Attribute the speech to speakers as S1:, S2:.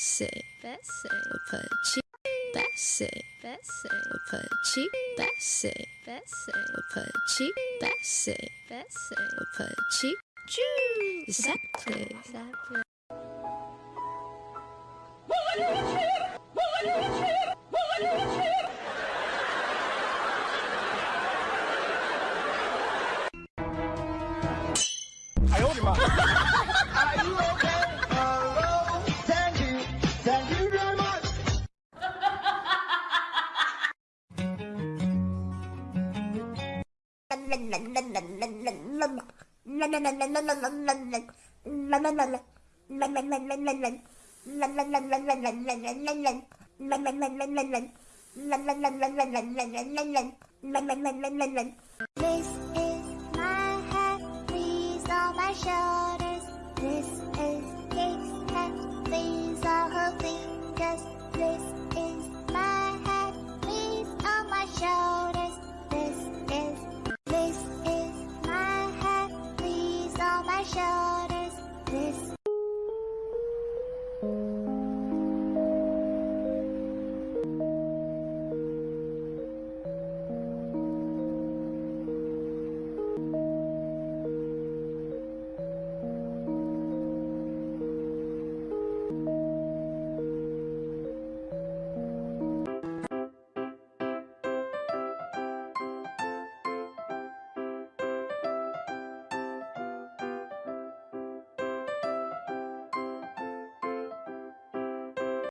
S1: Bessie, Bessie, Apache, Bessie, Bessie, Apache, Bessie, Bessie, Apache, Bessie, Bessie, Apache, Jew, exactly, exactly.
S2: I hold your mouth.
S3: This is my hat, these are my shoulders. This